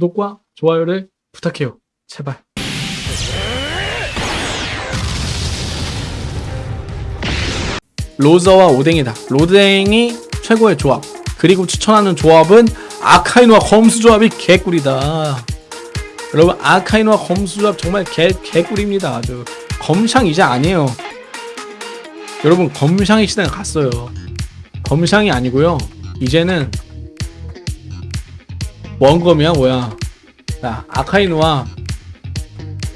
구독과 좋아요를 부탁해요. 제발. 로저와 오뎅이다. 로댕이 최고의 조합. 그리고 추천하는 조합은 아카이노와 검수 조합이 개꿀이다. 여러분 아카이노와 검수 조합 정말 개 개꿀입니다. 아주 검샹 이제 아니에요. 여러분 검샹의 시대는 갔어요. 검샹이 아니고요. 이제는 원검이야 뭐야? 야 아카이노와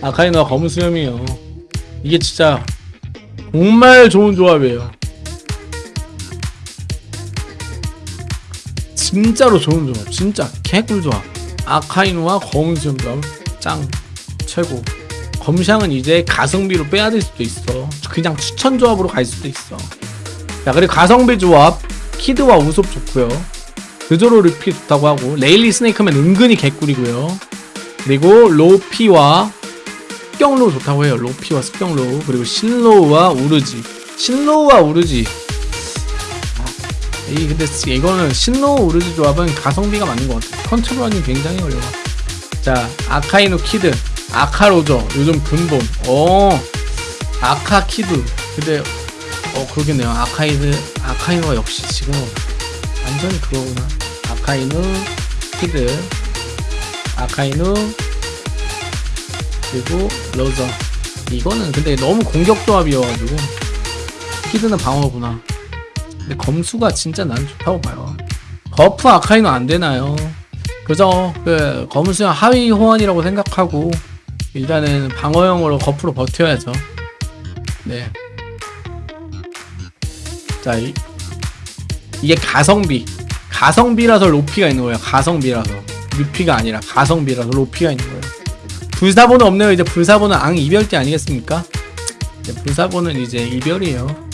아카이노와 검은 수염이에요. 이게 진짜 정말 좋은 조합이에요. 진짜로 좋은 조합, 진짜 개꿀 조합. 아카이노와 검은 수염 조합 짱 최고. 검샹은 이제 가성비로 빼야 될 수도 있어. 그냥 추천 조합으로 갈 수도 있어. 자 그리고 가성비 조합 키드와 우솝 좋고요. 그조로 루피 좋다고 하고 레일리 스네이크맨 은근히 개꿀이고요. 그리고 로피와 습경로 좋다고 해요. 로피와 습경로 그리고 신로우와 우르지 신로우와 우르지 아, 이 근데 이거는 신로우 우르지 조합은 가성비가 맞는 것 같아요. 컨트롤이 굉장히 어려워. 자 아카이노 키드 아카로저 요즘 근본 어 아카 키드 근데 어 그러겠네요. 아카이드 아카이노가 역시 지금 완전히 그거구나. 아카이누 키드 아카이누 그리고 로저 이거는 근데 너무 공격 조합이어가지고 키드는 방어구나 근데 검수가 진짜 난 좋다고 봐요 버프 아카이노 안 되나요? 그저 그 검수형 하위 호환이라고 생각하고 일단은 방어형으로 거프로 버텨야죠 네. 자, 이, 이게 가성비. 가성비라서 로피가 있는 거예요. 가성비라서. 루피가 아니라 가성비라서 로피가 있는 거예요. 불사보는 없네요. 이제 불사보는 앙 이별띠 아니겠습니까? 이제 불사보는 이제 이별이에요.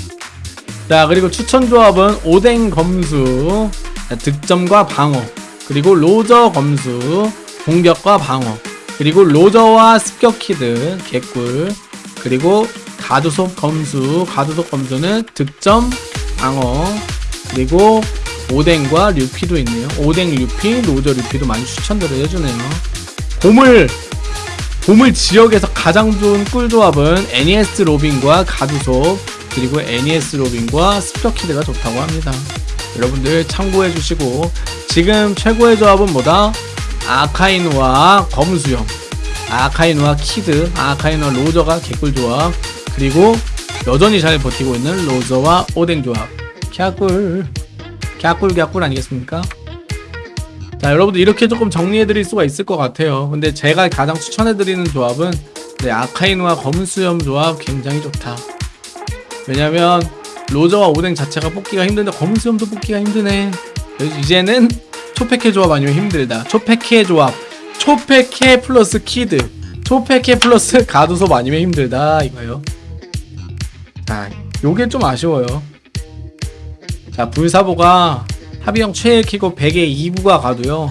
자, 그리고 추천 조합은 오뎅 검수, 자, 득점과 방어, 그리고 로저 검수, 공격과 방어, 그리고 로저와 습격 키드, 개꿀, 그리고 가두속 검수, 가두속 검수는 득점, 방어, 그리고 오뎅과 류피도 있네요. 오뎅 류피, 로저 류피도 많이 추천들을 해주네요. 보물 보물 지역에서 가장 좋은 꿀 조합은 NES 로빈과 가두속 그리고 NES 로빈과 스표키드가 좋다고 합니다. 여러분들 참고해 주시고 지금 최고의 조합은 뭐다? 아카이누와 검수염 아카이누와 키드 아카이누와 로저가 개꿀 조합 그리고 여전히 잘 버티고 있는 로저와 오뎅 조합 갸꿀 갸꿀 갸꿀 아니겠습니까? 자 여러분들 이렇게 조금 정리해드릴 수가 있을 것 같아요. 근데 제가 가장 추천해드리는 조합은 네, 아카이누와 검수염 조합 굉장히 좋다. 왜냐면 로저와 오뎅 자체가 뽑기가 힘든데 검수염도 뽑기가 힘드네. 이제는 초패캐 조합 아니면 힘들다. 초패캐 조합. 초패캐 플러스 키드. 초패캐 플러스 가두섭 아니면 힘들다 이거요. 자 요게 좀 아쉬워요 자 불사보가 합의형 최애 키고 100에 2부가 가도요.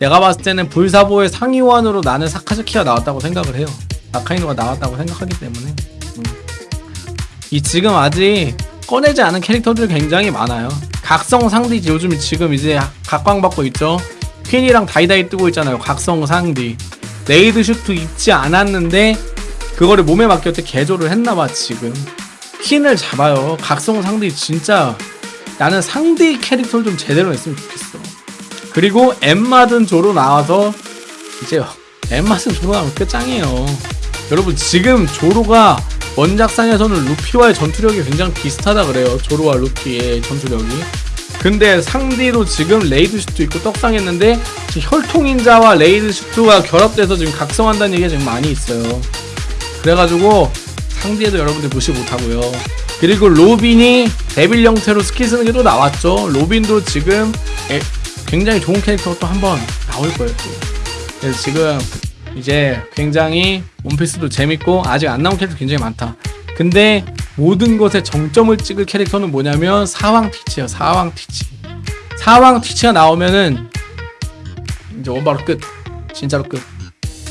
내가 봤을 때는 불사보의 상위원으로 나는 사카즈키가 나왔다고 생각을 해요. 아카이누가 나왔다고 생각하기 때문에. 음. 이 지금 아직 꺼내지 않은 캐릭터들 굉장히 많아요. 각성 상디 요즘 지금 이제 각광받고 있죠. 퀸이랑 다이다이 뜨고 있잖아요 각성 상디. raid suit 입지 않았는데 그거를 몸에 맡겼을 때 개조를 했나봐 지금. 퀸을 잡아요. 각성 상디 진짜 나는 상디 캐릭터를 좀 제대로 했으면 좋겠어. 그리고 엔마 든 조로 나와서 이제 엔마 든 조로 나오면 끝장이에요. 여러분 지금 조로가 원작상에서는 루피와의 전투력이 굉장히 비슷하다 그래요. 조로와 루피의 전투력이. 근데 상디도 지금 raid suit 있고 떡상했는데 혈통인자와 raid suit가 결합돼서 지금 각성한다는 얘기가 지금 많이 있어요. 그래가지고 상디도 여러분들 무시 못하고요. 그리고 로빈이 devil 형태로 스킬 쓰는 게 또 나왔죠. 로빈도 지금 굉장히 좋은 캐릭터가 또 한 번 나올 거예요. 또. 그래서 지금 이제 굉장히 원피스도 재밌고 아직 안 나온 캐릭터 굉장히 많다. 근데 모든 것에 정점을 찍을 캐릭터는 뭐냐면 사왕 티치예요. 사왕 티치. 사왕 티치가 나오면은 이제 원바로 끝. 진짜로 끝.